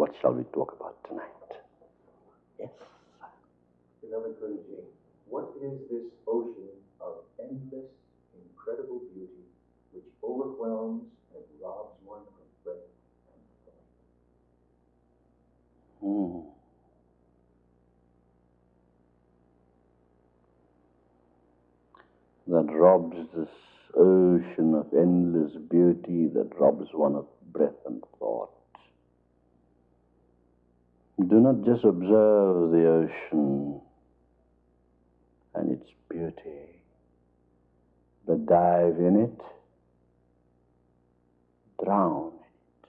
what shall we talk about tonight? Yes. Beloved Guruji, what is this ocean of endless, incredible beauty which overwhelms and robs one of breath and thought? Hmm. That robs this ocean of endless beauty, that robs one of breath and thought. Do not just observe the ocean and its beauty, but dive in it, drown in it,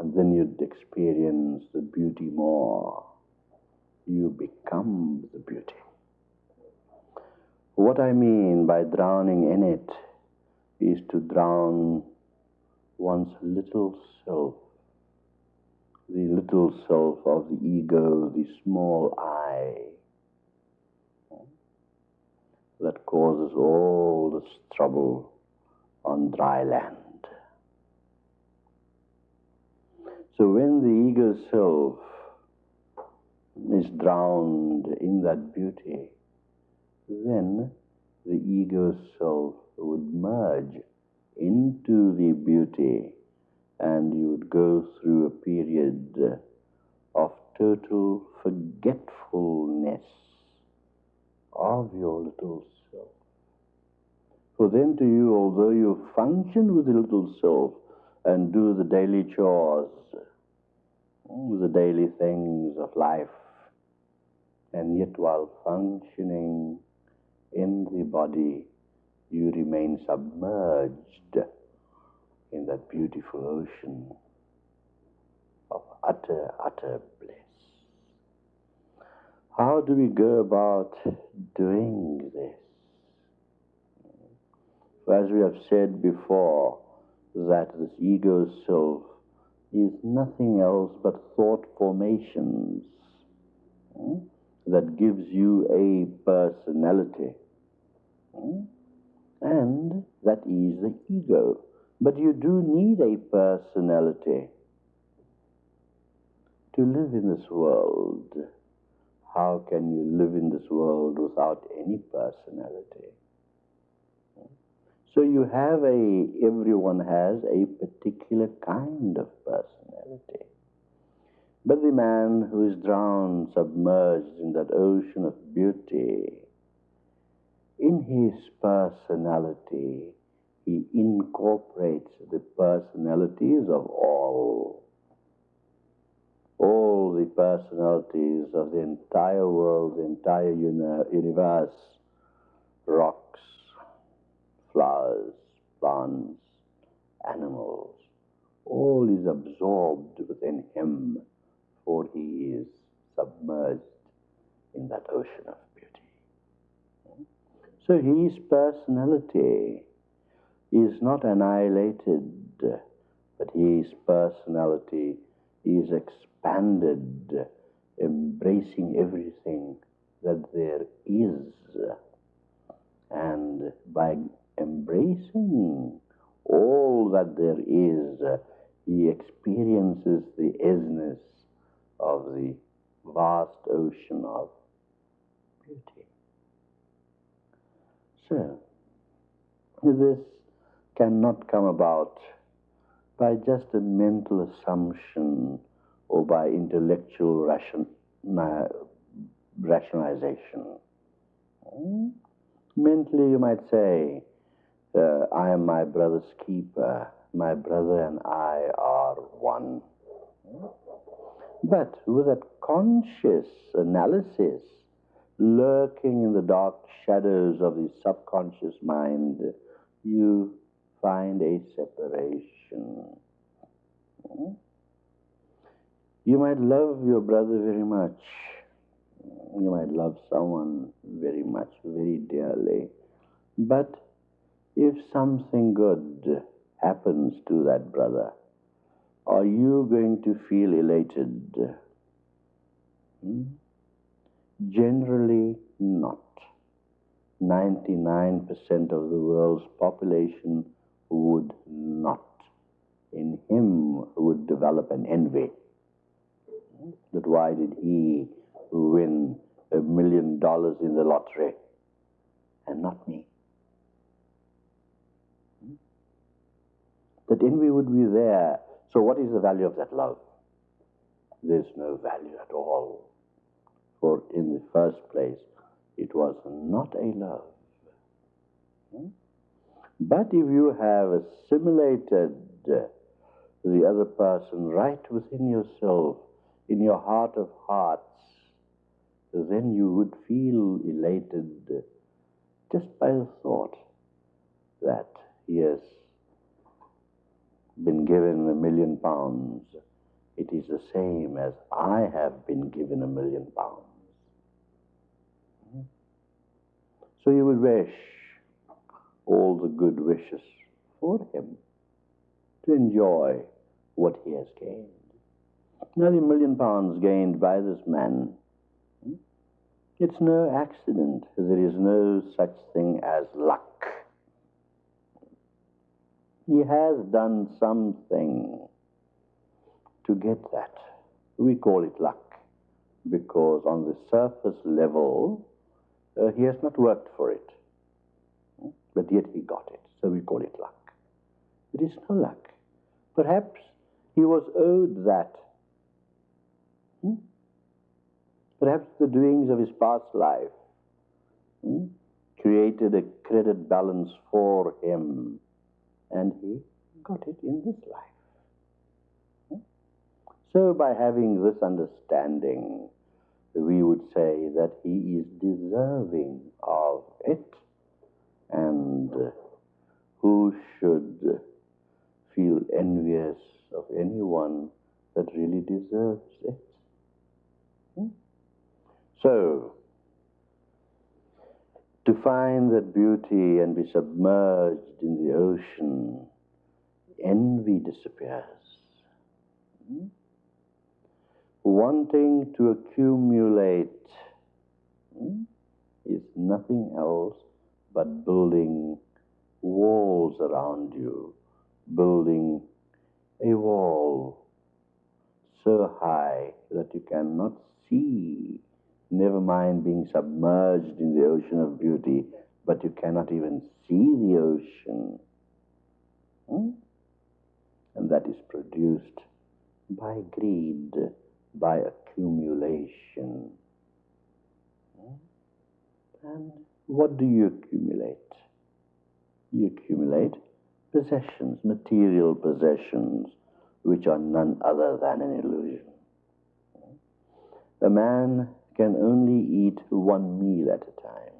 and then you'd experience the beauty more. You become the beauty. What I mean by drowning in it is to drown one's little self, the little self of the ego, the small I, that causes all this trouble on dry land. So when the ego self is drowned in that beauty, then the ego self would merge into the beauty and you would go through a period uh, of total forgetfulness of your little self. For then to you, although you function with the little self and do the daily chores, the daily things of life, and yet while functioning in the body, you remain submerged in that beautiful ocean of utter, utter bliss. How do we go about doing this? As we have said before, that this ego self is nothing else but thought formations hmm, that gives you a personality. Hmm, and that is the ego. But you do need a personality to live in this world. How can you live in this world without any personality? So you have a, everyone has a particular kind of personality. But the man who is drowned, submerged in that ocean of beauty, in his personality, he incorporates the personalities of all. All the personalities of the entire world, the entire uni- universe, rocks, flowers, plants, animals, all is absorbed within him, for he is submerged in that ocean of beauty. So his personality is not annihilated, but his personality is expanded, embracing everything that there is. And by embracing all that there is, he experiences the isness of the vast ocean of beauty. So, this cannot come about by just a mental assumption or by intellectual ration, rationalization. Hmm? Mentally, you might say, uh, I am my brother's keeper. My brother and I are one. But with that conscious analysis lurking in the dark shadows of the subconscious mind, you find a separation. Hmm? You might love your brother very much. You might love someone very much, very dearly. But if something good happens to that brother, are you going to feel elated? Hmm? Generally not. 99% of the world's population would not in him would develop an envy. That why did he win a million dollars in the lottery and not me? Hmm? That envy would be there. So, what is the value of that love? There's no value at all. For in the first place, it was not a love. Hmm? But if you have assimilated the other person right within yourself, in your heart of hearts, then you would feel elated just by the thought that he has been given a million pounds. It is the same as I have been given a million pounds. Hmm? So you would wish all the good wishes for him to enjoy what he has gained. Nearly million pounds gained by this man, it's no accident. There is no such thing as luck. He has done something to get that. We call it luck because on the surface level, uh, he has not worked for it. But yet he got it, so we call it luck. It is no luck. Perhaps he was owed that. Hmm? Perhaps the doings of his past life hmm, created a credit balance for him, and he got it in this life. Hmm? So, by having this understanding, we would say that he is deserving of it, and who should feel envious of anyone that really deserves it? Hmm? So, to find that beauty and be submerged in the ocean, envy disappears. Hmm? Wanting to accumulate hmm, is nothing else but building walls around you, building a wall so high that you cannot see, never mind being submerged in the ocean of beauty, but you cannot even see the ocean. Hmm? And that is produced by greed, by accumulation. Hmm? And what do you accumulate? You accumulate possessions, material possessions, which are none other than an illusion. A man can only eat one meal at a time.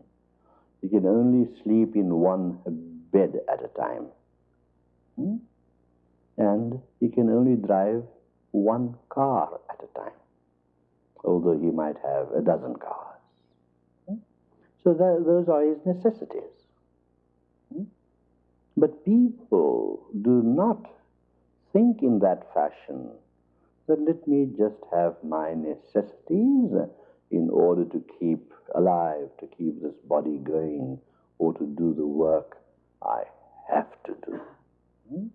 He can only sleep in one bed at a time. Hmm? And he can only drive one car at a time, although he might have a dozen cars. So that, those are his necessities. Hmm? But people do not think in that fashion that let me just have my necessities in order to keep alive, to keep this body going, or to do the work I have to do. Hmm?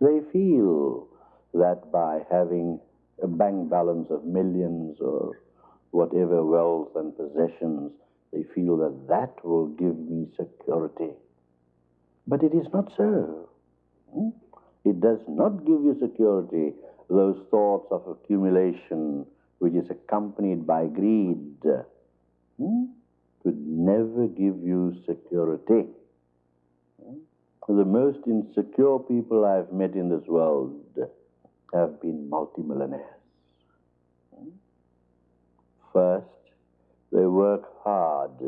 They feel that by having a bank balance of millions or whatever wealth and possessions, they feel that that will give me security. But it is not so. Hmm? It does not give you security, those thoughts of accumulation which is accompanied by greed. Hmm? Could never give you security. Hmm? The most insecure people I've met in this world have been multimillionaires. Hmm? First, they work hard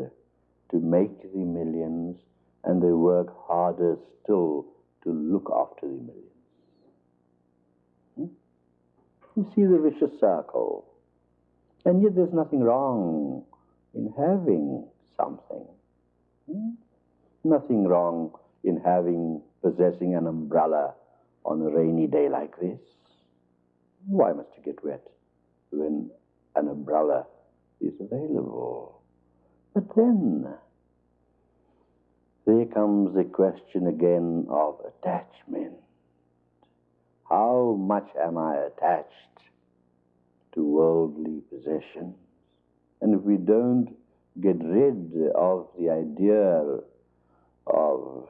to make the millions and they work harder still to look after the millions. Hmm? You see the vicious circle. And yet there's nothing wrong in having something. Hmm? Nothing wrong in having, possessing an umbrella on a rainy day like this. Why must you get wet when an umbrella is available? But then, there comes the question again of attachment. How much am I attached to worldly possessions? And if we don't get rid of the idea of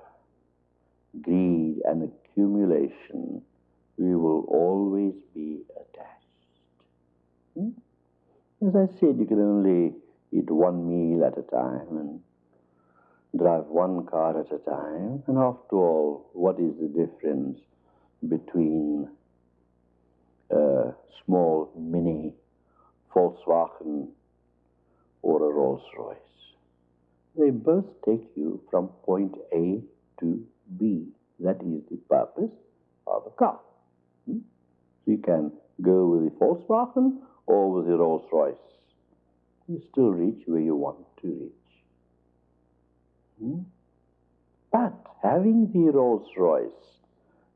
greed and accumulation, we will always be attached. Hmm? As I said, you can only eat one meal at a time and drive one car at a time. And after all, what is the difference between a small mini Volkswagen or a Rolls Royce? They both take you from point A to B. That is the purpose of a car. Hmm? So you can go with the Volkswagen or with the Rolls Royce. You still reach where you want to reach. Hmm? But having the Rolls Royce,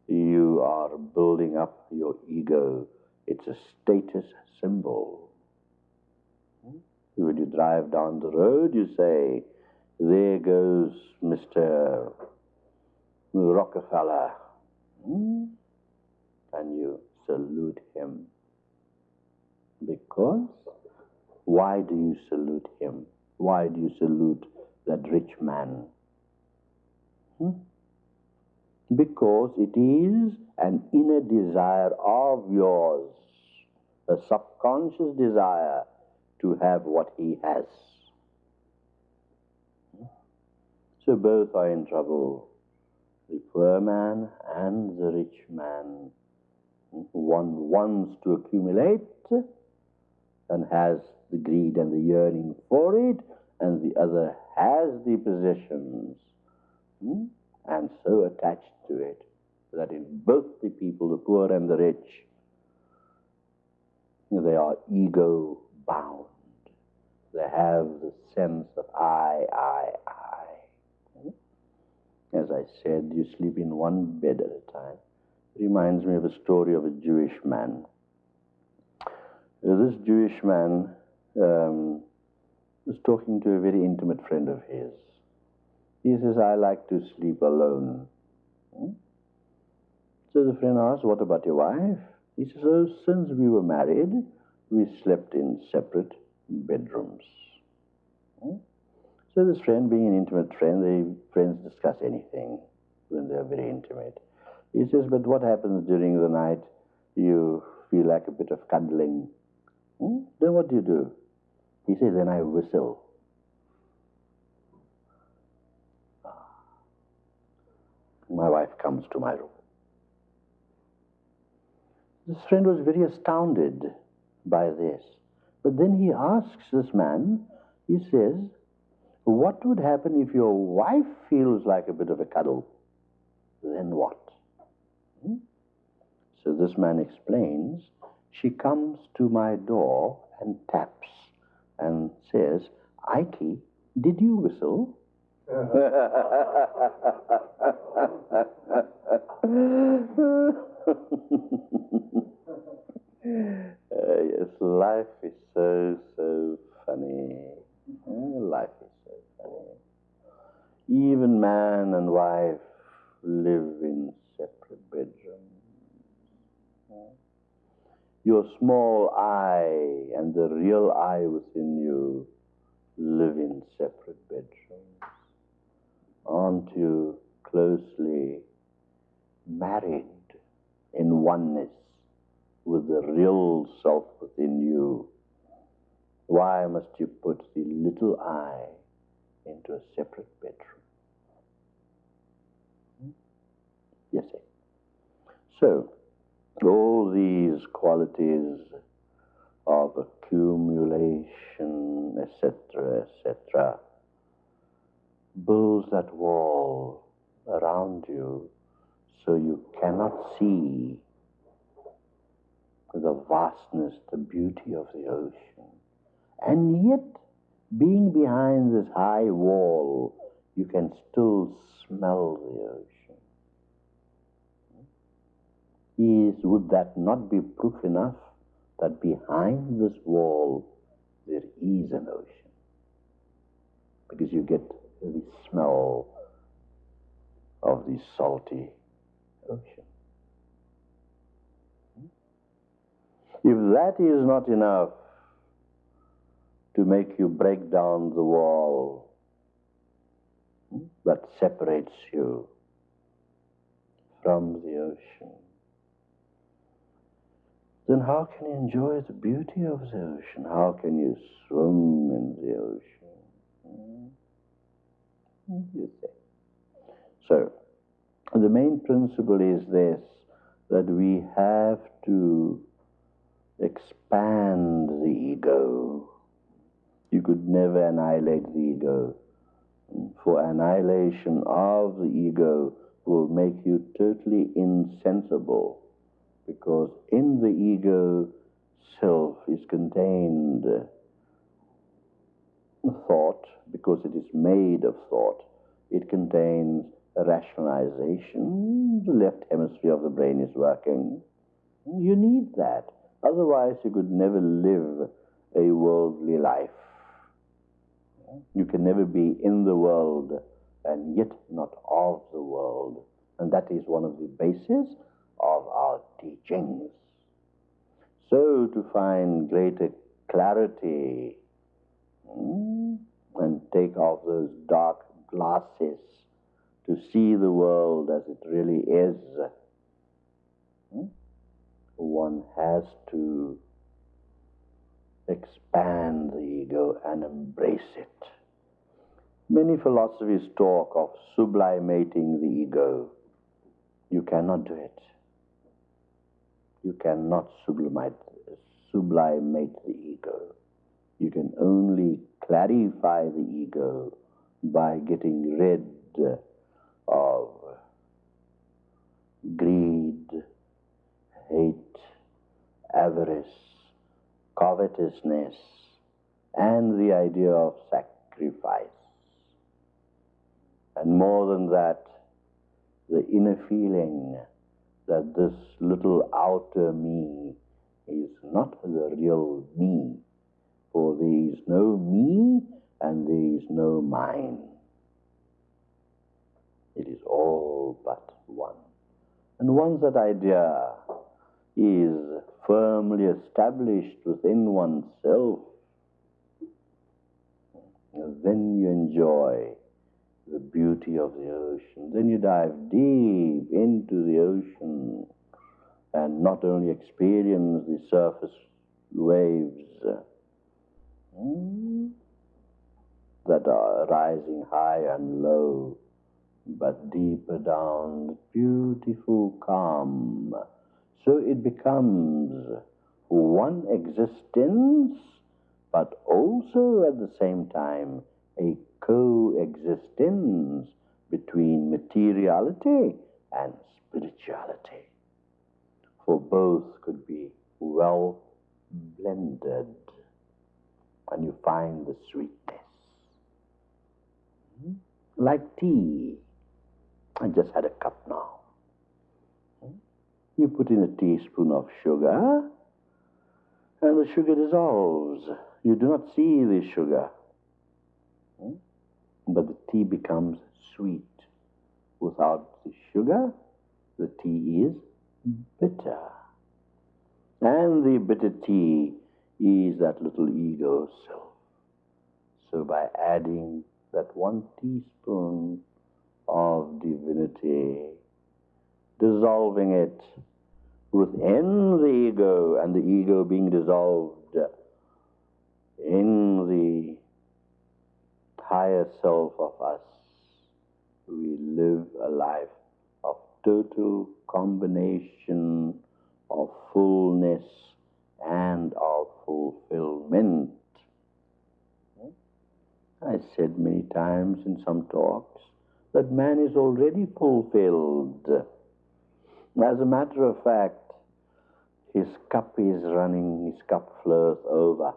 you are building up your ego. It's a status symbol. Hmm? When you drive down the road, you say, There goes Mr. Rockefeller. Hmm? And you salute him. Because why do you salute him? Why do you salute that rich man? Hmm? Because it is an inner desire of yours, a subconscious desire to have what he has. So both are in trouble, the poor man and the rich man. One wants to accumulate and has the greed and the yearning for it, and the other has the possessions hmm, and so attached to it that in both the people, the poor and the rich, they are ego bound. They have the sense of I, I, I. As I said, you sleep in one bed at a time. It reminds me of a story of a Jewish man. So this Jewish man um, was talking to a very intimate friend of his. He says, I like to sleep alone. Hmm? So the friend asks, What about your wife? He says, Oh, since we were married, we slept in separate bedrooms. Hmm? So this friend, being an intimate friend, the friends discuss anything when they're very intimate. He says, But what happens during the night? You feel like a bit of cuddling. Hmm? Then what do you do? He says, Then I whistle. My wife comes to my room. This friend was very astounded by this. But then he asks this man, he says, What would happen if your wife feels like a bit of a cuddle? Then what? Hmm? So this man explains, She comes to my door and taps and says, Ike, did you whistle? Uh, yes, life is so, so funny. Life is so funny. Even man and wife live in separate bedrooms. Your small I and the real I within you live in separate bedrooms. Aren't you closely married in oneness with the real self within you? Why must you put the little I into a separate bedroom? Hmm? Yes, sir. So, all these qualities of accumulation, etc., etc., builds that wall around you so you cannot see the vastness, the beauty of the ocean. And yet, being behind this high wall, you can still smell the ocean. Is, would that not be proof enough that behind this wall there is an ocean? Because you get the smell of the salty ocean. If that is not enough to make you break down the wall that separates you from the ocean, then how can you enjoy the beauty of the ocean? How can you swim in the ocean? Hmm? You. So, the main principle is this that we have to expand the ego. You could never annihilate the ego. For annihilation of the ego will make you totally insensible because in the ego self is contained thought because it is made of thought. It contains rationalization. The left hemisphere of the brain is working. You need that. Otherwise, you could never live a worldly life. You can never be in the world and yet not of the world. And that is one of the bases teachings. So, to find greater clarity hmm, and take off those dark glasses to see the world as it really is, hmm, one has to expand the ego and embrace it. Many philosophies talk of sublimating the ego. You cannot do it. You cannot sublimate, sublimate the ego. You can only clarify the ego by getting rid of greed, hate, avarice, covetousness, and the idea of sacrifice. And more than that, the inner feeling that this little outer me is not the real me, for there is no me and there is no mine. It is all but one. And once that idea is firmly established within oneself, then you enjoy the beauty of the ocean. Then you dive deep into the ocean and not only experience the surface waves hmm, that are rising high and low, but deeper down, the beautiful calm. So it becomes one existence, but also at the same time a coexistence between materiality and spirituality. For both could be well blended, and you find the sweetness. Hmm? Like tea. I just had a cup now. Hmm? You put in a teaspoon of sugar, and the sugar dissolves. You do not see the sugar but the tea becomes sweet. Without the sugar, the tea is bitter. And the bitter tea is that little ego self. So by adding that one teaspoon of divinity, dissolving it within the ego, and the ego being dissolved in the higher self of us, we live a life of total combination of fullness and of fulfillment. I said many times in some talks that man is already fulfilled. As a matter of fact, his cup is running, his cup flows over.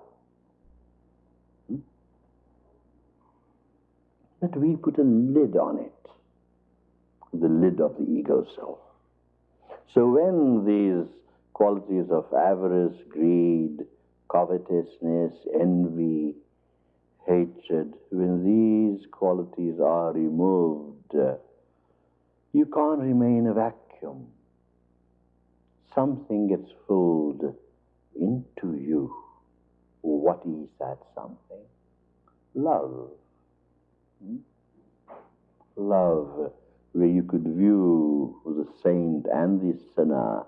But we put a lid on it, the lid of the ego self. So when these qualities of avarice, greed, covetousness, envy, hatred, when these qualities are removed, uh, you can't remain a vacuum. Something gets filled into you. What is that something? Love. Love, where you could view the saint and the sinner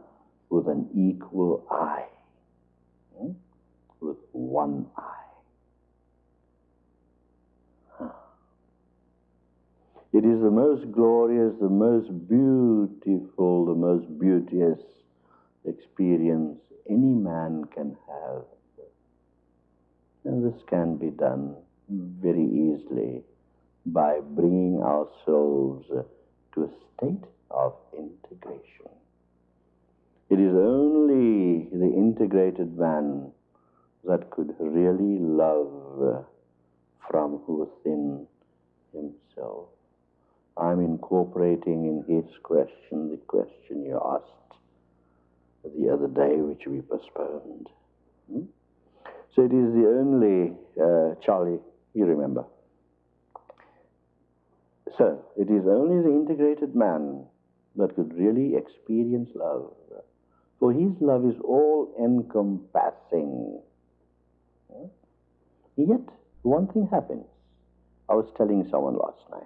with an equal eye, hmm? with one eye. It is the most glorious, the most beautiful, the most beauteous experience any man can have. And this can be done very easily by bringing ourselves to a state of integration. It is only the integrated man that could really love from within himself. I'm incorporating in his question the question you asked the other day, which we postponed. Hmm? So it is the only, uh, Charlie, you remember. So it is only the integrated man that could really experience love. For his love is all encompassing. Hmm? Yet, one thing happens. I was telling someone last night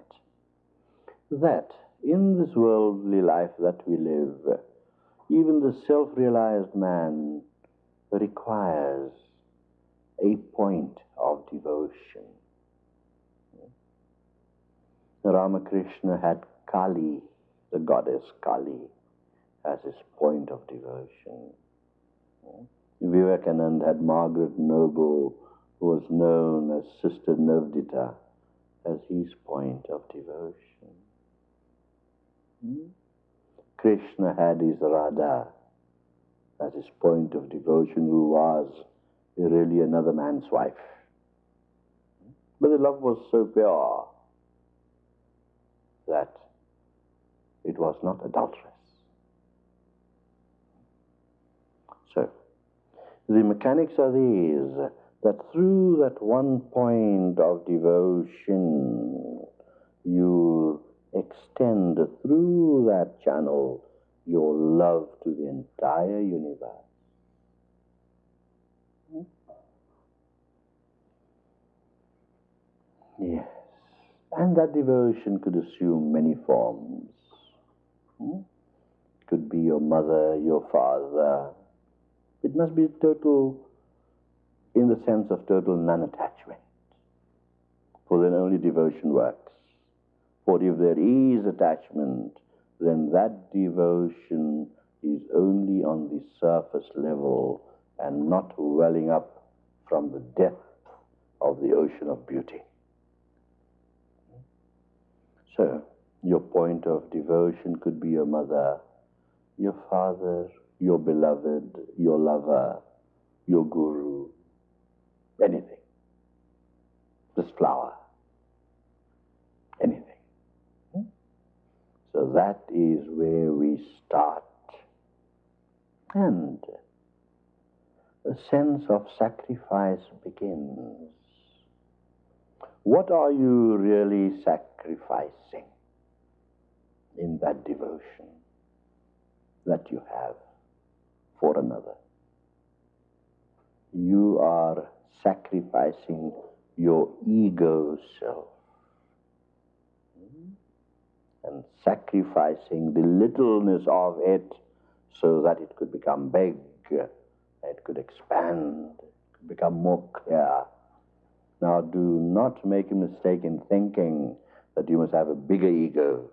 that in this worldly life that we live, even the self realized man requires a point of devotion. Ramakrishna had Kali, the goddess Kali, as his point of devotion. Vivekananda had Margaret Noble, who was known as Sister Nivedita, as his point of devotion. Hmm? Krishna had his Radha as his point of devotion, who was really another man's wife. But the love was so pure that it was not adulterous. So, the mechanics are these that through that one point of devotion, you extend through that channel your love to the entire universe. Hmm? Yes. And that devotion could assume many forms. Hmm? Could be your mother, your father. It must be total, in the sense of total non attachment. For then only devotion works. For if there is attachment, then that devotion is only on the surface level and not welling up from the depth of the ocean of beauty. So, your point of devotion could be your mother, your father, your beloved, your lover, your guru, anything. This flower, anything. Hmm? So that is where we start. And a sense of sacrifice begins. What are you really sacrificing in that devotion that you have for another? You are sacrificing your ego self and sacrificing the littleness of it so that it could become big, it could expand, it could become more clear. Now, do not make a mistake in thinking that you must have a bigger ego.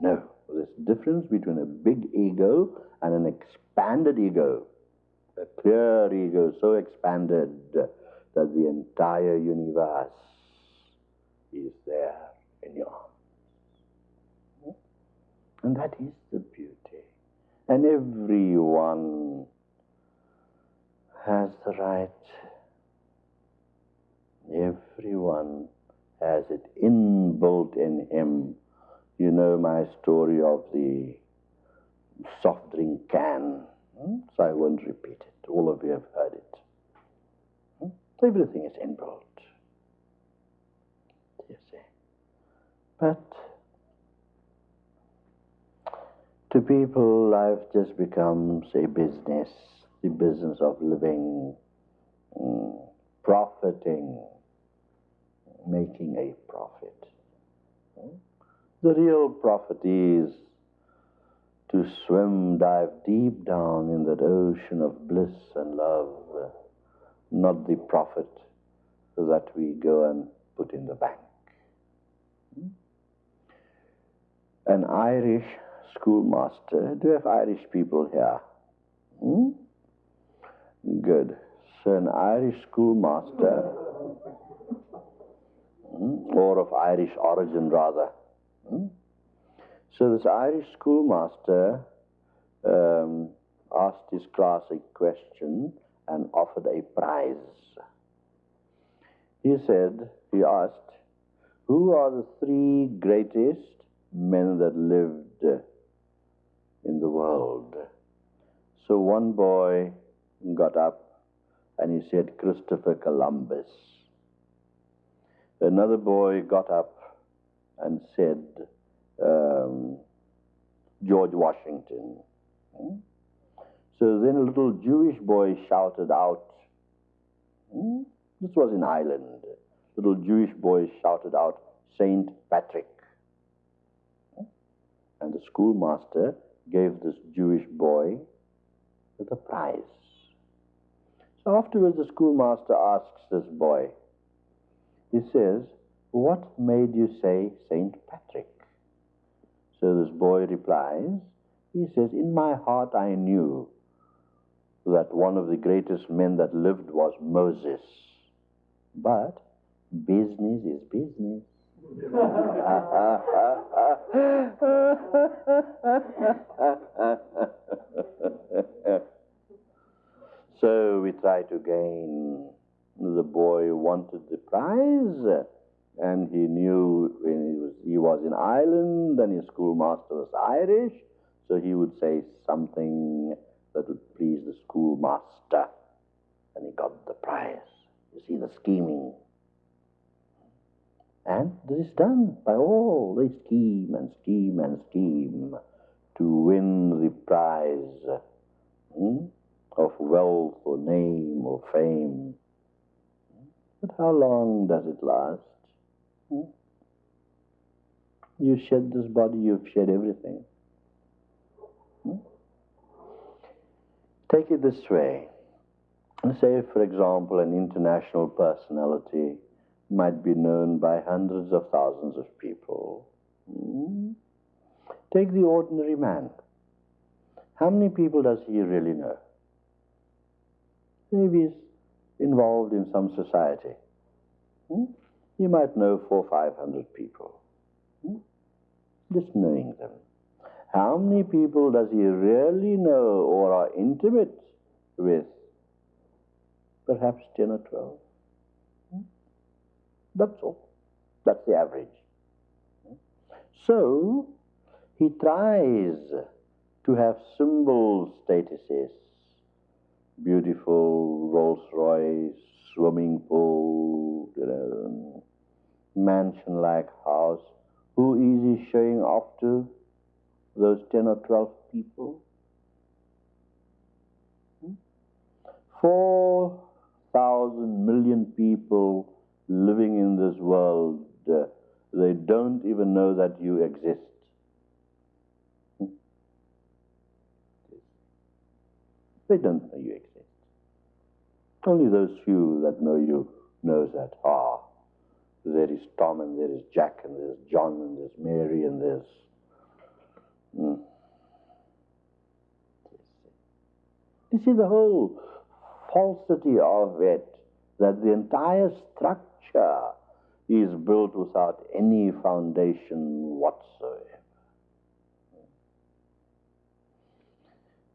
No, there's a difference between a big ego and an expanded ego. A clear ego so expanded that the entire universe is there in your arms. And that is the beauty. And everyone has the right, everyone has it inbuilt in him. You know my story of the soft drink can, hmm? so I won't repeat it. All of you have heard it. Hmm? Everything is inbuilt. You see. But to people, life just becomes a business. the business of living, mm, profiting, making a profit. The real profit is to swim, dive deep down in that ocean of bliss and love, not the profit that we go and put in the bank. An Irish schoolmaster, do you have Irish people here? Hmm? Good. An Irish schoolmaster, hmm, or of Irish origin rather. Hmm? So, this Irish schoolmaster um, asked his class a question and offered a prize. He said, he asked, Who are the three greatest men that lived in the world? So one boy got up and he said, Christopher Columbus. Another boy got up and said, um, George Washington. Hmm? So then a little Jewish boy shouted out, hmm? this was in Ireland, little Jewish boy shouted out, Saint Patrick. Hmm? And the schoolmaster gave this Jewish boy the prize. Afterwards, the schoolmaster asks this boy, he says, What made you say Saint Patrick? So this boy replies, he says, In my heart I knew that one of the greatest men that lived was Moses. But business is business. so we try to gain. The boy wanted the prize, and he knew when he was, he was in Ireland and his schoolmaster was Irish, so he would say something that would please the schoolmaster, and he got the prize. You see the scheming. And this is done by all. They scheme and scheme and scheme to win the prize hmm, of wealth or name or fame. But how long does it last? Hmm? You shed this body, you've shed everything. Hmm? Take it this way. Say, for example, an international personality might be known by hundreds of thousands of people. Hmm? Take the ordinary man. How many people does he really know? Maybe he's involved in some society. Hmm? He might know four, five hundred people. Hmm? Just knowing them. How many people does he really know or are intimate with? Perhaps 10 or 12. Hmm? That's all. That's the average. So, he tries to have symbol statuses beautiful Rolls Royce, swimming pool, you know, mansion like house. Who is he showing off to? Those 10 or 12 people? Hmm? 4,000 million people living in this world, uh, they don't even know that you exist. Hmm? They don't know you exist. Only those few that know you knows that, ah, there is Tom and there is Jack and there's John and there's Mary and there's. Hmm. You see the whole falsity of it, that the entire structure is built without any foundation whatsoever.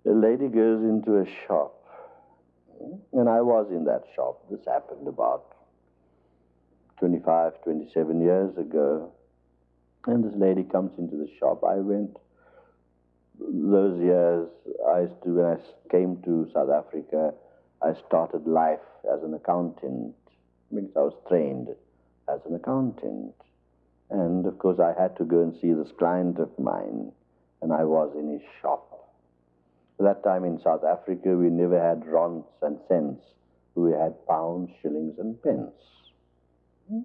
A lady goes into a shop, and I was in that shop. This happened about 25, 27 years ago. And this lady comes into the shop. I went those years, I used to, when I came to South Africa, I started life as an accountant because I was trained as an accountant. And of course, I had to go and see this client of mine, and I was in his shop. That time in South Africa, we never had rands and cents. We had pounds, shillings, and pence. Hmm.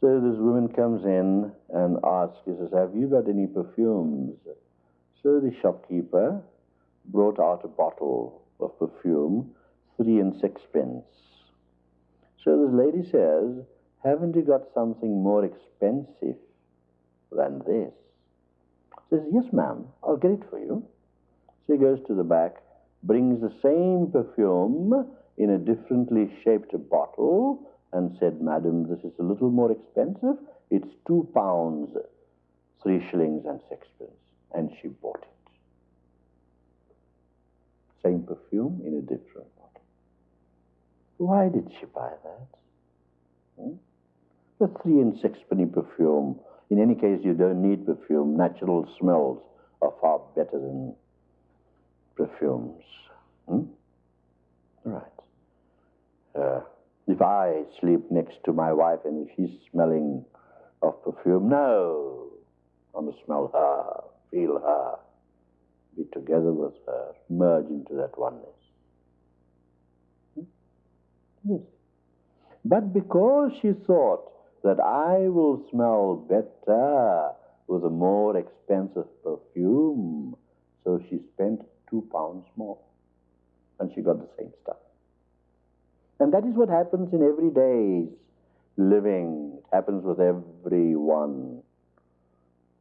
So this woman comes in and asks, he says, have you got any perfumes? So the shopkeeper brought out a bottle of perfume, three and sixpence. So this lady says, haven't you got something more expensive than this? Says, yes, ma'am, I'll get it for you. She goes to the back, brings the same perfume in a differently shaped bottle, and said, Madam, this is a little more expensive. It's two pounds, three shillings and sixpence. And she bought it. Same perfume in a different bottle. Why did she buy that? Hmm? The three and sixpenny perfume. In any case, you don't need perfume. Natural smells are far better than perfumes. Hmm? Right. Uh, if I sleep next to my wife and if she's smelling of perfume, no. I must smell her, feel her, be together with her, merge into that oneness. Hmm? Yes. But because she thought that I will smell better with a more expensive perfume, so she spent two pounds more. And she got the same stuff. And that is what happens in everyday's living. It happens with everyone.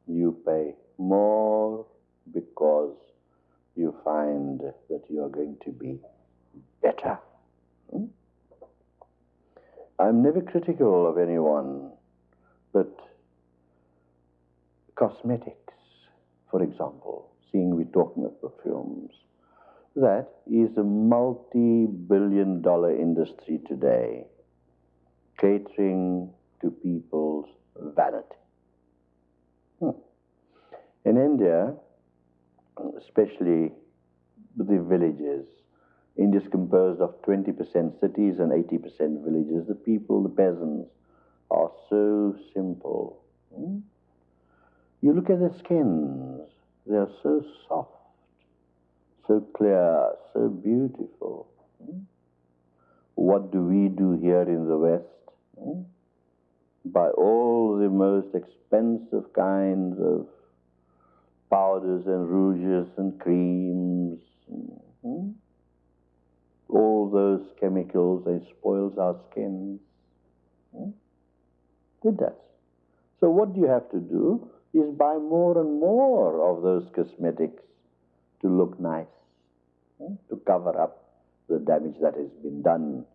You pay more because you find that you are going to be better. Hmm? I'm never critical of anyone, but cosmetics, for example, seeing we're talking of perfumes, that is a multi billion dollar industry today, catering to people's vanity. Hmm. In India, especially the villages, India is composed of 20% cities and 80% villages. The people, the peasants, are so simple. Hmm? You look at their skins, they are so soft so clear, so beautiful. What do we do here in the West? Buy all the most expensive kinds of powders and rouges and creams. All those chemicals, they spoils our skins. It does. So what do you have to do is buy more and more of those cosmetics to look nice to cover up the damage that has been done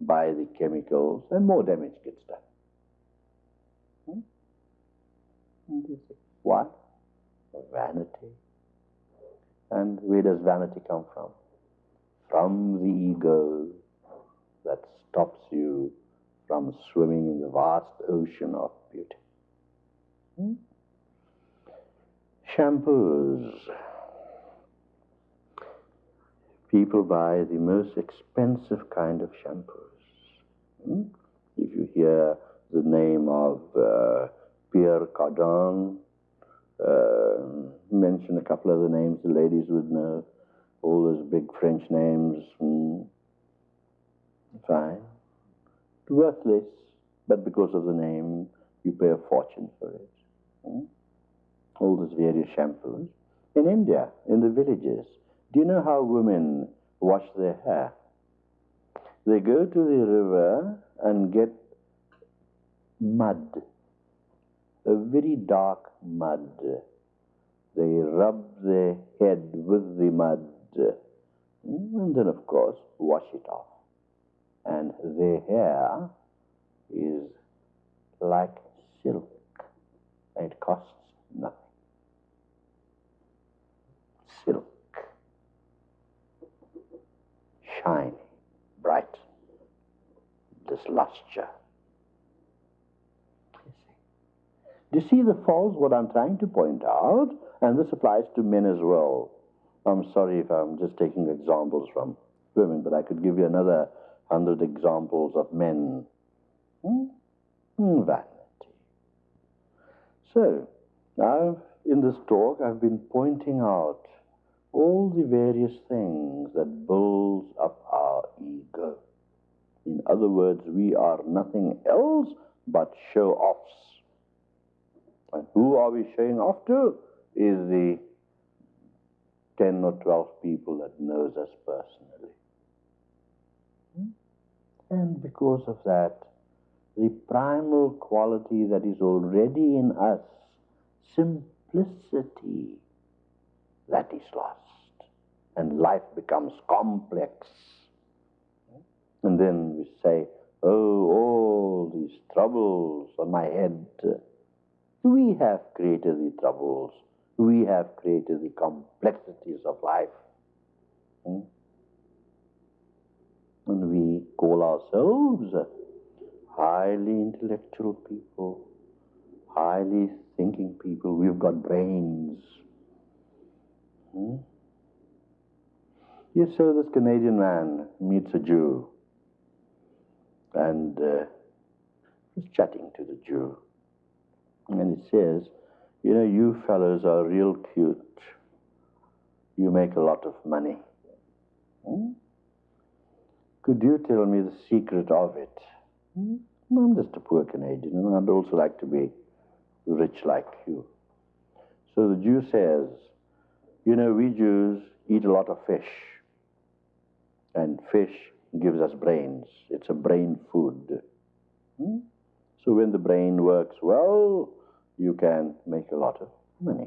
by the chemicals, and more damage gets done. Hmm? What? Vanity. And where does vanity come from? From the ego that stops you from swimming in the vast ocean of beauty. Hmm? Shampoos people buy the most expensive kind of shampoos. Hmm? If you hear the name of uh, Pierre Cardin, uh, mention a couple of the names the ladies would know, all those big French names. Hmm? Fine. Worthless, but because of the name, you pay a fortune for it. Hmm? All those various shampoos. In India, in the villages, do you know how women wash their hair? They go to the river and get mud, a very dark mud. They rub their head with the mud mm, and then, of course, wash it off. And their hair is like silk. It costs nothing. Silk. shiny, bright, this lustre. Do you see the falls, what I'm trying to point out? And this applies to men as well. I'm sorry if I'm just taking examples from women, but I could give you another hundred examples of men. Hmm? hmm vanity. So, now in this talk, I've been pointing out all the various things that builds up our ego. In other words, we are nothing else but show-offs. And who are we showing off to? Is the 10 or 12 people that knows us personally. Hmm? And because of that, the primal quality that is already in us, simplicity, that is lost. And life becomes complex. And then we say, oh, all these troubles on my head. We have created the troubles. We have created the complexities of life. Hmm? And we call ourselves highly intellectual people, highly thinking people. We've got brains. Hmm? Yes, so this Canadian man meets a Jew and uh, he's chatting to the Jew. And he says, You know, you fellows are real cute. You make a lot of money. Hmm? Could you tell me the secret of it? Hmm? I'm just a poor Canadian, and I'd also like to be rich like you. So the Jew says, You know, we Jews eat a lot of fish, and fish gives us brains. It's a brain food. Hmm? So when the brain works well, you can make a lot of money.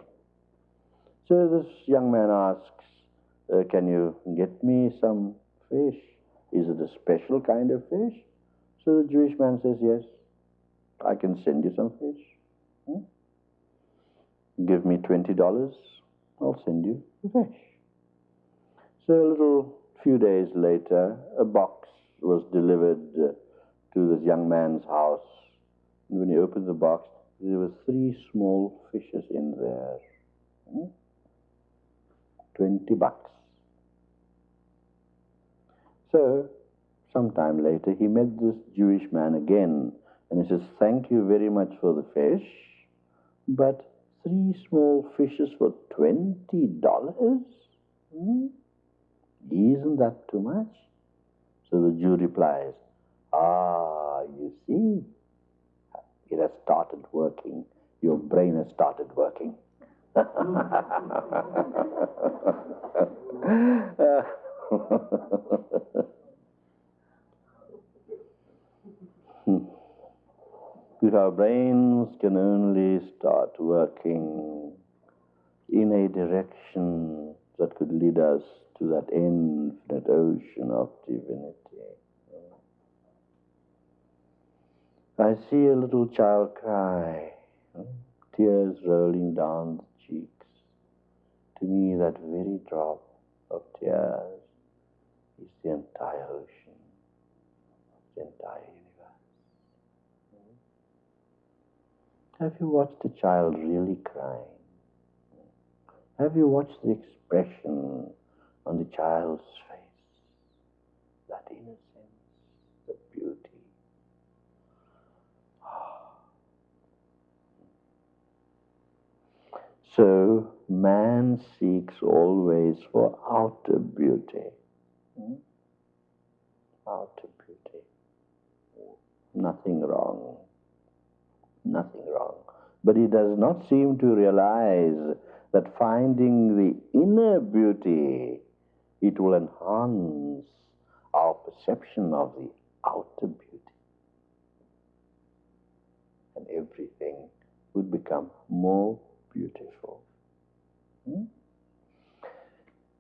So this young man asks, uh, Can you get me some fish? Is it a special kind of fish? So the Jewish man says, Yes, I can send you some fish. Hmm? Give me $20, I'll send you the fish. So a little few days later, a box was delivered uh, to this young man's house. And when he opened the box, there were three small fishes in there. Hmm? 20 bucks. So, sometime later, he met this Jewish man again, and he says, Thank you very much for the fish, but three small fishes for $20? Hmm? Isn't that too much? So the Jew replies, Ah, you see, it has started working. Your brain has started working. if our brains can only start working in a direction that could lead us to that infinite ocean of divinity. I see a little child cry, tears rolling down the cheeks. To me, that very drop of tears is the entire ocean, the entire universe. Have you watched a child really crying? Have you watched the expression on the child's face? That innocence, the beauty. So man seeks always for outer beauty. Hmm? Outer beauty. Nothing wrong. Nothing wrong. But he does not seem to realize that finding the inner beauty, it will enhance our perception of the outer beauty. And everything would become more beautiful. Hmm?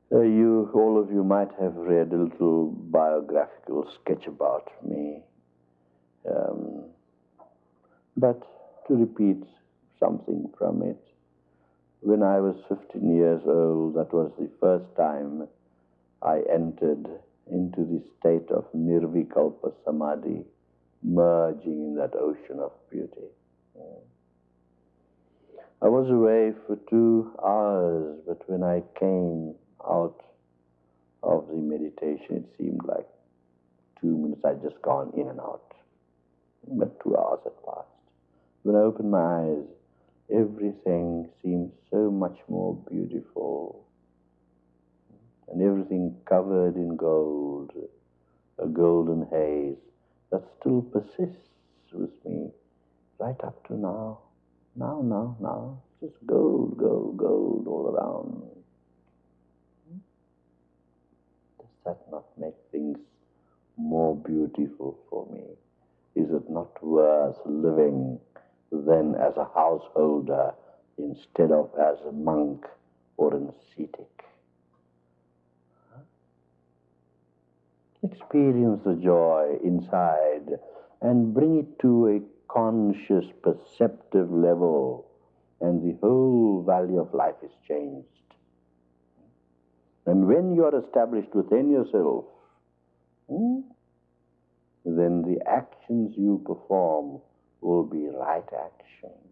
Uh, you, all of you might have read a little biographical sketch about me. Um, but to repeat something from it, when I was 15 years old, that was the first time I entered into the state of nirvikalpa samadhi, merging in that ocean of beauty. I was away for two hours, but when I came out of the meditation, it seemed like two minutes. I'd just gone in and out. But two hours had passed. When I opened my eyes, everything seems so much more beautiful. and everything covered in gold, a golden haze that still persists with me right up to now. Now, now, now. Just gold, gold, gold all around. Does that not make things more beautiful for me? Is it not worth living then as a householder instead of as a monk or an ascetic? Experience the joy inside and bring it to a conscious, perceptive level, and the whole value of life is changed. And when you are established within yourself, hmm, then the actions you perform will be right actions.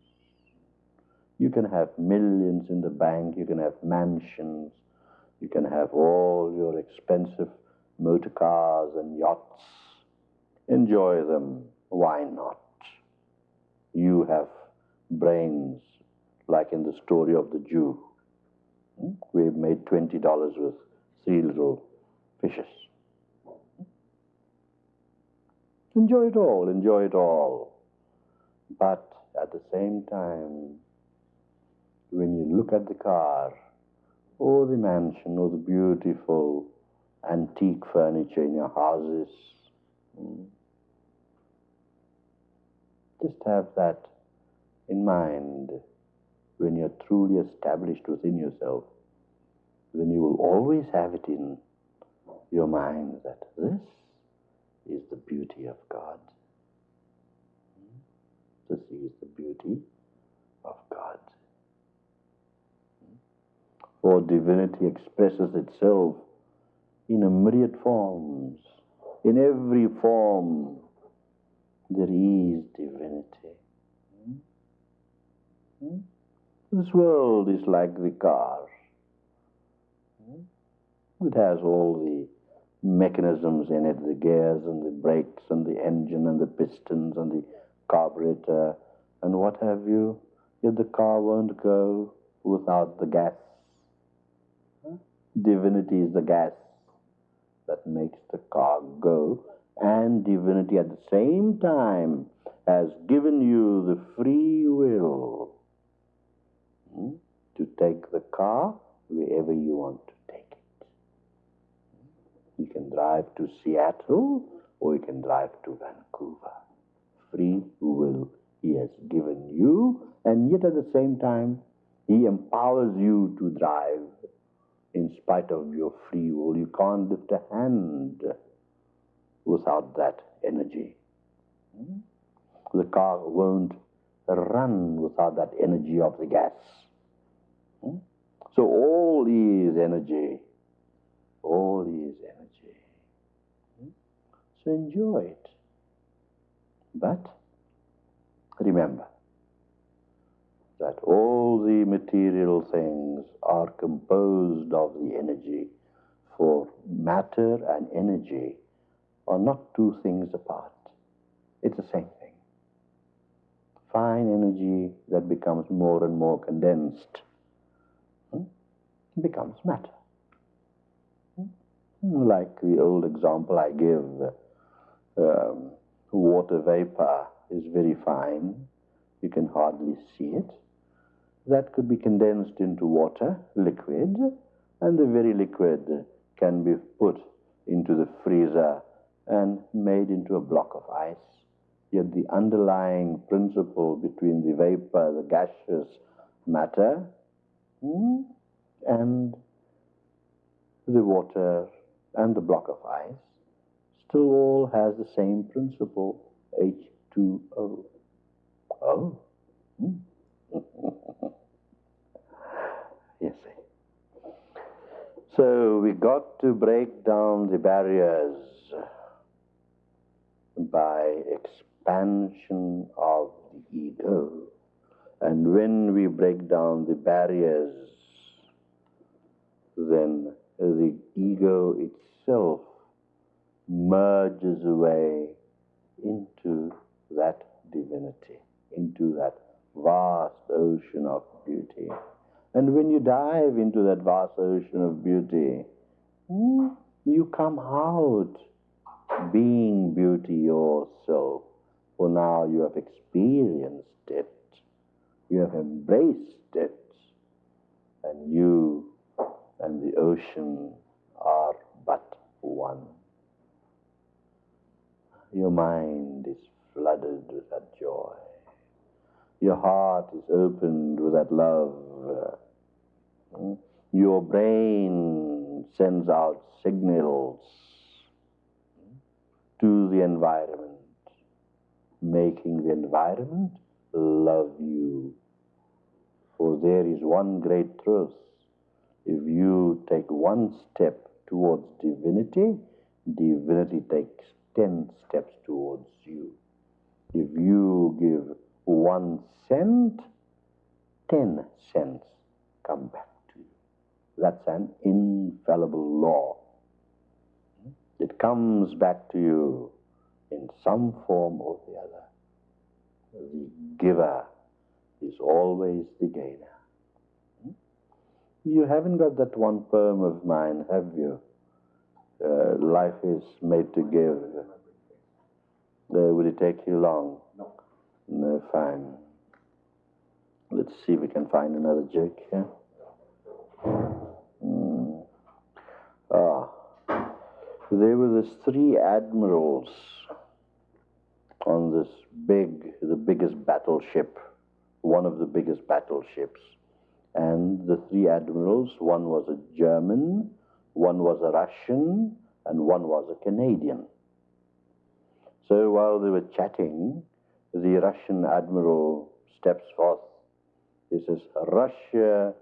You can have millions in the bank, you can have mansions, you can have all your expensive motor cars and yachts. Enjoy them. Why not? You have brains, like in the story of the Jew. Hmm? We made $20 with three little fishes. Enjoy it all, enjoy it all. But at the same time, when you look at the car, or the mansion, or the beautiful antique furniture in your houses, hmm, just have that in mind when you're truly established within yourself. Then you will always have it in your mind that this is the beauty of God. Is the beauty of God. For divinity expresses itself in a myriad forms. In every form, there is divinity. This world is like the car. It has all the mechanisms in it, the gears and the brakes and the engine and the pistons and the carburetor and what have you. Yet the car won't go without the gas. Divinity is the gas that makes the car go, and divinity at the same time has given you the free will hmm, to take the car wherever you want to take it. You can drive to Seattle or you can drive to Vancouver. Free will He has given you, and yet at the same time, He empowers you to drive in spite of your free will. You can't lift a hand without that energy. The car won't run without that energy of the gas. So all is energy. All is energy. So enjoy it. But remember that all the material things are composed of the energy, for matter and energy are not two things apart. It's the same thing. Fine energy that becomes more and more condensed hmm, becomes matter. Hmm? Like the old example I give, um, water vapor is very fine. You can hardly see it. That could be condensed into water, liquid, and the very liquid can be put into the freezer and made into a block of ice. Yet the underlying principle between the vapor, the gaseous matter, hmm, and the water and the block of ice all has the same principle, H2O. Oh. Hmm. see. So we got to break down the barriers by expansion of the ego. And when we break down the barriers, then the ego itself merges away into that divinity, into that vast ocean of beauty. And when you dive into that vast ocean of beauty, Hmm? You come out being beauty yourself, for now you have experienced it, you have embraced it, and you and the ocean are but one. Your mind is flooded with that joy. Your heart is opened with that love. Your brain sends out signals to the environment, making the environment love you. For there is one great truth. If you take one step towards divinity, divinity takes ten steps towards you. If you give one cent, ten cents come back to you. That's an infallible law. It comes back to you in some form or the other. The giver is always the gainer. You haven't got that one poem of mine, have you? Uh, life is made to give. Uh, would it take you long? No. No, fine. Let's see if we can find another joke here. Hmm. Ah. There were these three admirals on this big, the biggest battleship, one of the biggest battleships. And the three admirals, one was a German, one was a Russian, and one was a Canadian. So while they were chatting, the Russian admiral steps forth. He says, Russia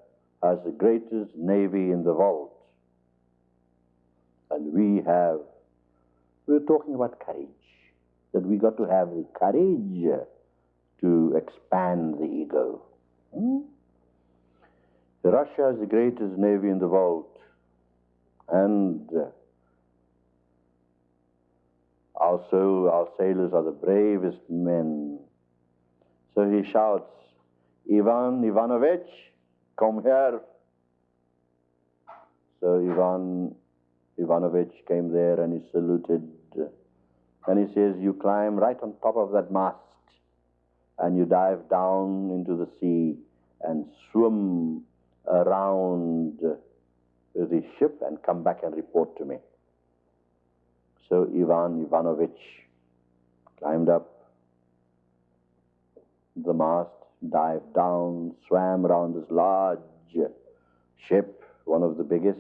has the greatest navy in the world. And we have, we're talking about courage, that we got to have the courage to expand the ego. Hmm? Russia has the greatest navy in the world, and uh, also our sailors are the bravest men. So he shouts, Ivan Ivanovich, come here. So Ivan Ivanovich came there and he saluted. And he says, You climb right on top of that mast and you dive down into the sea and swim around the ship and come back and report to me. So Ivan Ivanovich climbed up the mast, dived down, swam around this large ship, one of the biggest,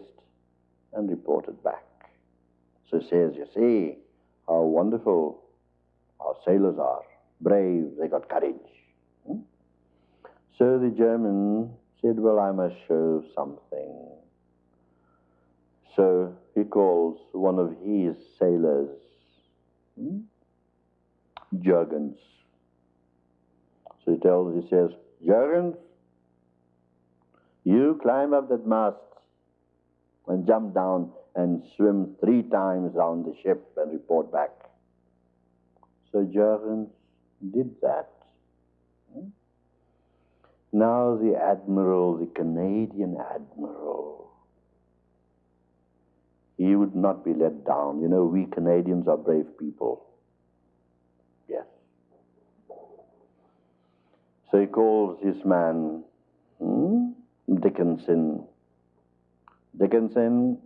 and reported back. So he says, You see how wonderful our sailors are, brave, they got courage. Hmm? So the German said, Well, I must show something. So he calls one of his sailors, hmm? Jurgens. So he tells, he says, Jurgens, you climb up that mast and jump down and swim three times round the ship and report back. So Jurgens did that. Hmm? Now the admiral, the Canadian admiral, he would not be let down. You know, we Canadians are brave people. Yes. So he calls his man, hmm? Dickinson. Dickinson.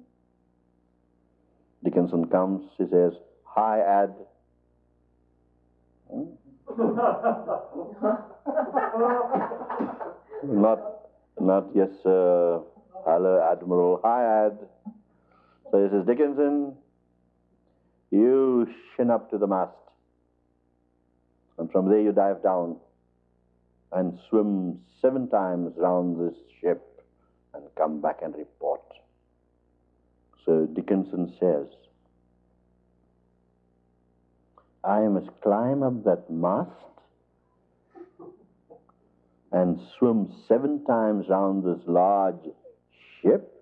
Dickinson comes, he says, Hi, Ad. Hmm? not, not yes, sir. Hello, Admiral. Hi, Ad. So he says, Dickinson, you shin up to the mast. And from there you dive down and swim seven times round this ship and come back and report. So Dickinson says, I must climb up that mast and swim seven times round this large ship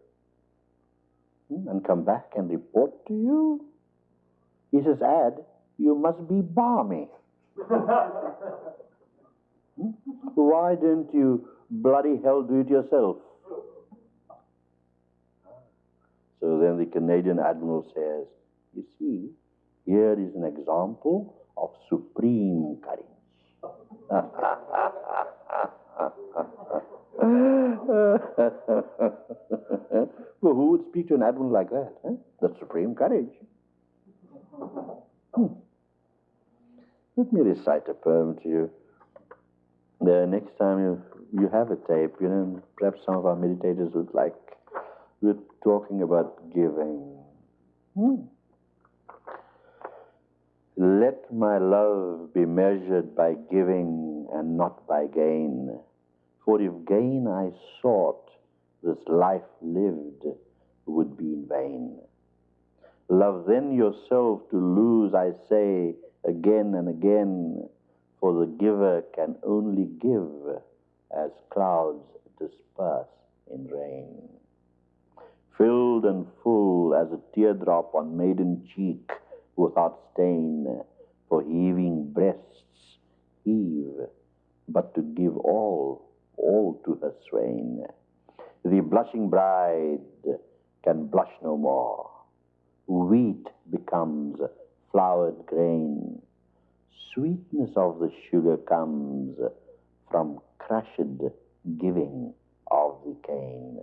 and come back and report to you? He says, Ad, you must be balmy. Why don't you bloody hell do it yourself? So So then the Canadian Admiral says, You see, here is an example of supreme courage. well, who would speak to an admiral like that? Huh? That's supreme courage. Hmm. Let me recite a poem to you. The next time you you have a tape, you know, perhaps some of our meditators would like. We're talking about giving. Hmm. Let my love be measured by giving and not by gain. For if gain I sought, this life lived would be in vain. Love then yourself to lose, I say again and again, for the giver can only give as clouds disperse in rain. Filled and full as a teardrop on maiden cheek, without stain, for heaving breasts heave, but to give all, all to her swain. The blushing bride can blush no more. Wheat becomes flowered grain. Sweetness of the sugar comes from crushed giving of the cane.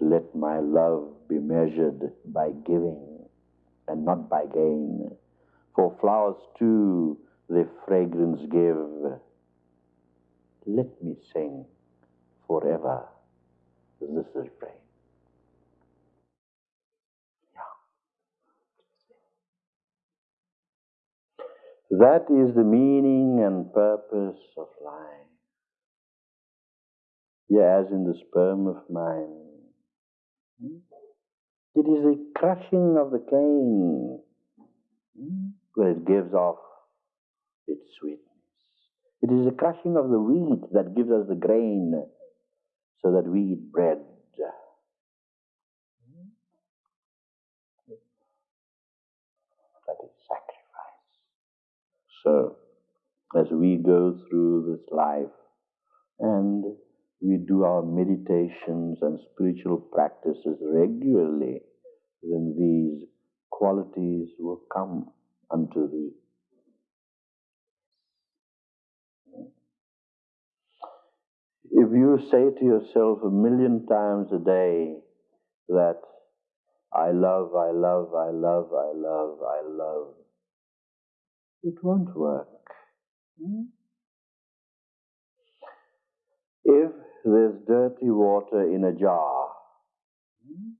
Let my love be measured by giving and not by gain. For flowers too their fragrance give. Let me sing forever this refrain. Yeah. That is the meaning and purpose of life. Yeah, as in the sperm of mine. Hmm? It is the crushing of the cane hmm? where it gives off its sweetness. It is the crushing of the wheat that gives us the grain so that we eat bread. That is sacrifice. So, as we go through this life and we do our meditations and spiritual practices regularly, then these qualities will come unto thee. If you say to yourself a million times a day that I love, I love, I love, I love, I love, it won't work. Hmm? If there's dirty water in a jar, hmm,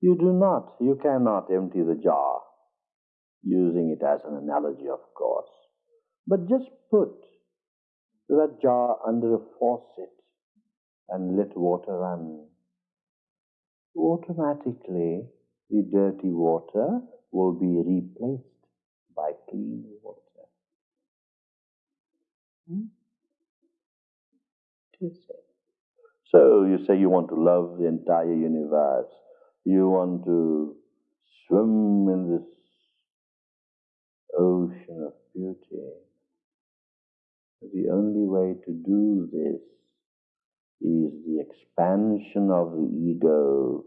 you do not, you cannot empty the jar, using it as an analogy, of course. But just put that jar under a faucet and let water run. Automatically, the dirty water will be replaced by clean water. Hmm? So you say you want to love the entire universe. You want to swim in this ocean of beauty. The only way to do this is the expansion of the ego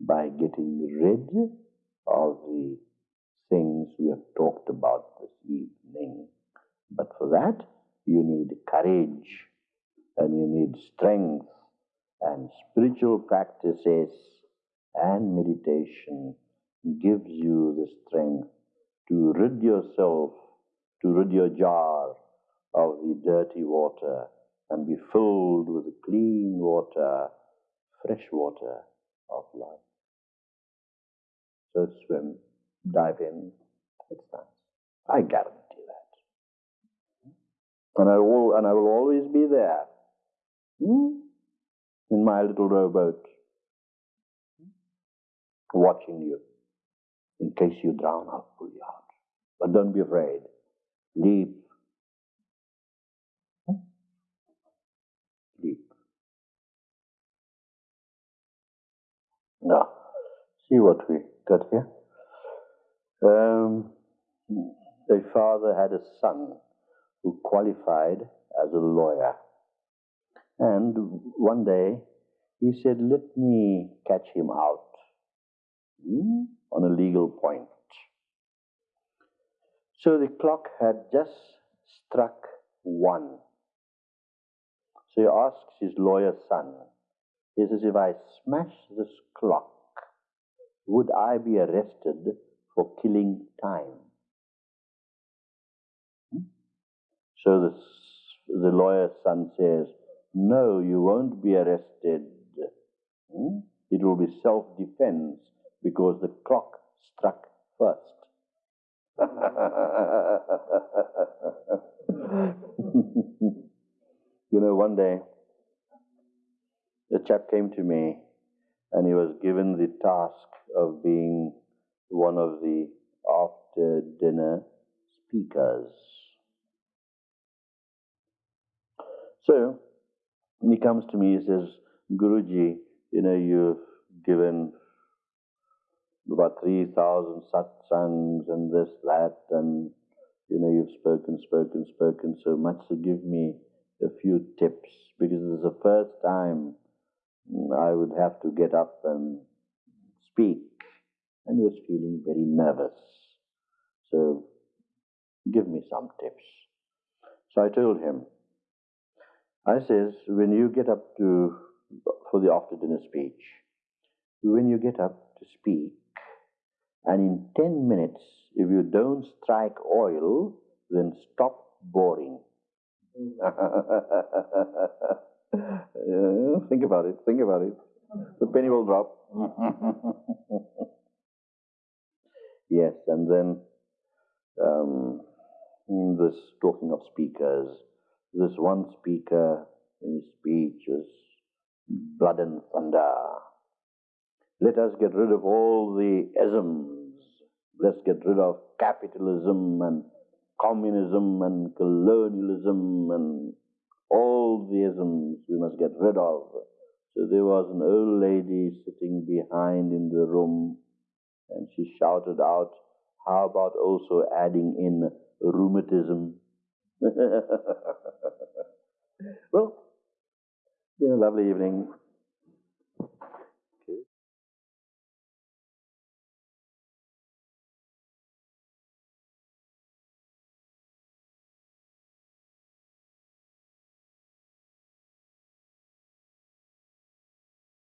by getting rid of the things we have talked about this evening. But for that, you need courage and you need strength and spiritual practices and meditation gives you the strength to rid yourself, to rid your jar of the dirty water and be filled with the clean water, fresh water of life. So swim, dive in, it's nice. I guarantee that. And I will, and I will always be there. Hmm? In my little rowboat. Watching you. In case you drown, I'll pull you out. But don't be afraid. Leap. Deep. Now, see what we got here. Um, a father had a son who qualified as a lawyer. And one day He said, Let me catch him out hmm, on a legal point. So the clock had just struck one. So he asks his lawyer son, he says, If I smash this clock, would I be arrested for killing time? Hmm? So the, the lawyer's son says, No, you won't be arrested. Hmm? It will be self defense because the clock struck first. you know, one day a chap came to me and he was given the task of being one of the after dinner speakers. So he comes to me, he says, Guruji, you know, you've given about 3,000 satsangs and this, that, and, you know, you've spoken, spoken, spoken so much, so give me a few tips, because it's the first time I would have to get up and speak. And he was feeling very nervous. So, give me some tips. So I told him, I says, when you get up to, for the after dinner speech, when you get up to speak, and in 10 minutes, if you don't strike oil, then stop boring. think about it, think about it. The penny will drop. yes, and then um, this talking of speakers, this one speaker in his speech was blood and thunder. Let us get rid of all the isms. Let's get rid of capitalism and communism and colonialism and all the isms we must get rid of. So there was an old lady sitting behind in the room, and she shouted out, How about also adding in rheumatism? well, been a lovely evening.